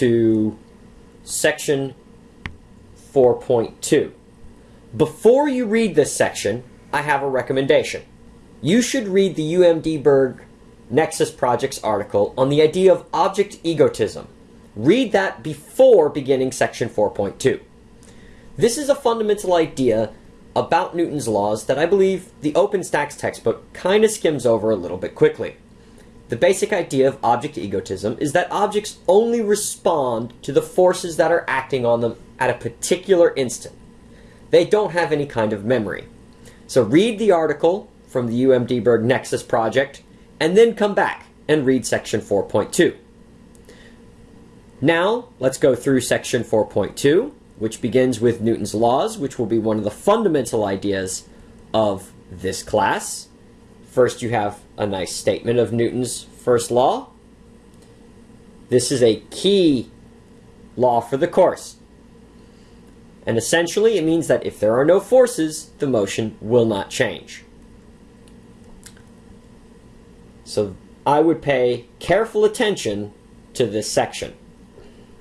to section 4.2. Before you read this section, I have a recommendation. You should read the UMD Berg Nexus Project's article on the idea of object egotism. Read that before beginning section 4.2. This is a fundamental idea about Newton's laws that I believe the OpenStax textbook kind of skims over a little bit quickly. The basic idea of object egotism is that objects only respond to the forces that are acting on them at a particular instant. They don't have any kind of memory. So read the article from the UMD Berg Nexus project and then come back and read section 4.2. Now, let's go through section 4.2 which begins with Newton's laws, which will be one of the fundamental ideas of this class. First, you have a nice statement of Newton's first law. This is a key law for the course. And essentially, it means that if there are no forces, the motion will not change. So I would pay careful attention to this section.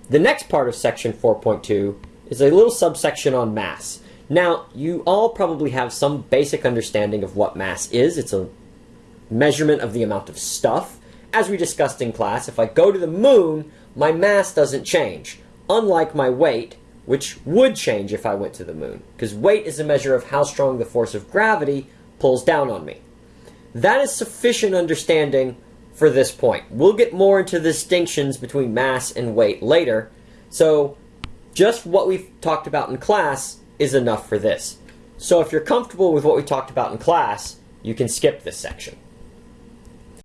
The next part of section 4.2 is a little subsection on mass. Now, you all probably have some basic understanding of what mass is. It's a measurement of the amount of stuff. As we discussed in class, if I go to the moon, my mass doesn't change, unlike my weight, which would change if I went to the moon, because weight is a measure of how strong the force of gravity pulls down on me. That is sufficient understanding for this point. We'll get more into the distinctions between mass and weight later, so just what we've talked about in class is enough for this. So if you're comfortable with what we talked about in class, you can skip this section.